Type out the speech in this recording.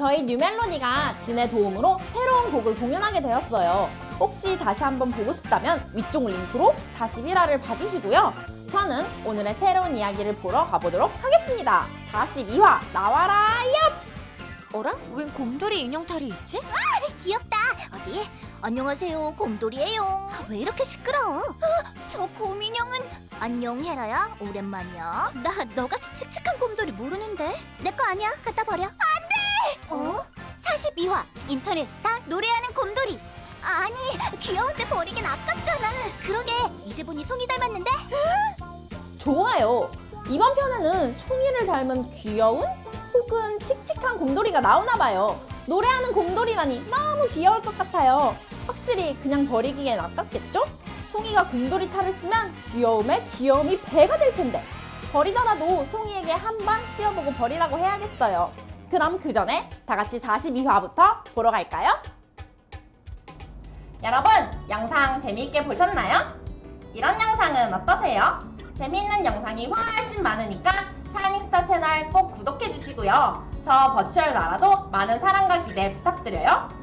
저희 뉴멜로디가 진의 도움으로 새로운 곡을 공연하게 되었어요. 혹시 다시 한번 보고 싶다면 위쪽 링크로 다시 1화를 봐주시고요. 저는 오늘의 새로운 이야기를 보러 가보도록 하겠습니다. 42화 나와라 얍! 어라? 웬 곰돌이 인형탈이 있지? 귀엽다. 어디? 안녕하세요, 곰돌이에요. 왜 이렇게 시끄러워? 저 곰인형은 안녕 헤라야. 오랜만이야. 나 너같이 칙칙한 곰돌이 모르는데. 내 거 아니야. 갖다 버려. 어? 42화 인터넷 스타 노래하는 곰돌이. 아니 귀여운데 버리긴 아깝잖아. 그러게 이제 보니 송이 닮았는데. 좋아요. 이번 편에는 송이를 닮은 귀여운 혹은 칙칙한 곰돌이가 나오나 봐요. 노래하는 곰돌이라니 너무 귀여울 것 같아요. 확실히 그냥 버리기엔 아깝겠죠? 송이가 곰돌이 탈을 쓰면 귀여움에 귀여움이 배가 될 텐데 버리더라도 송이에게 한번 씌워보고 버리라고 해야겠어요. 그럼 그 전에 다 같이 42화부터 보러 갈까요? 여러분, 영상 재미있게 보셨나요? 이런 영상은 어떠세요? 재미있는 영상이 훨씬 많으니까 샤이닝스타 채널 꼭 구독해주시고요. 저 버추얼 나라도 많은 사랑과 기대 부탁드려요.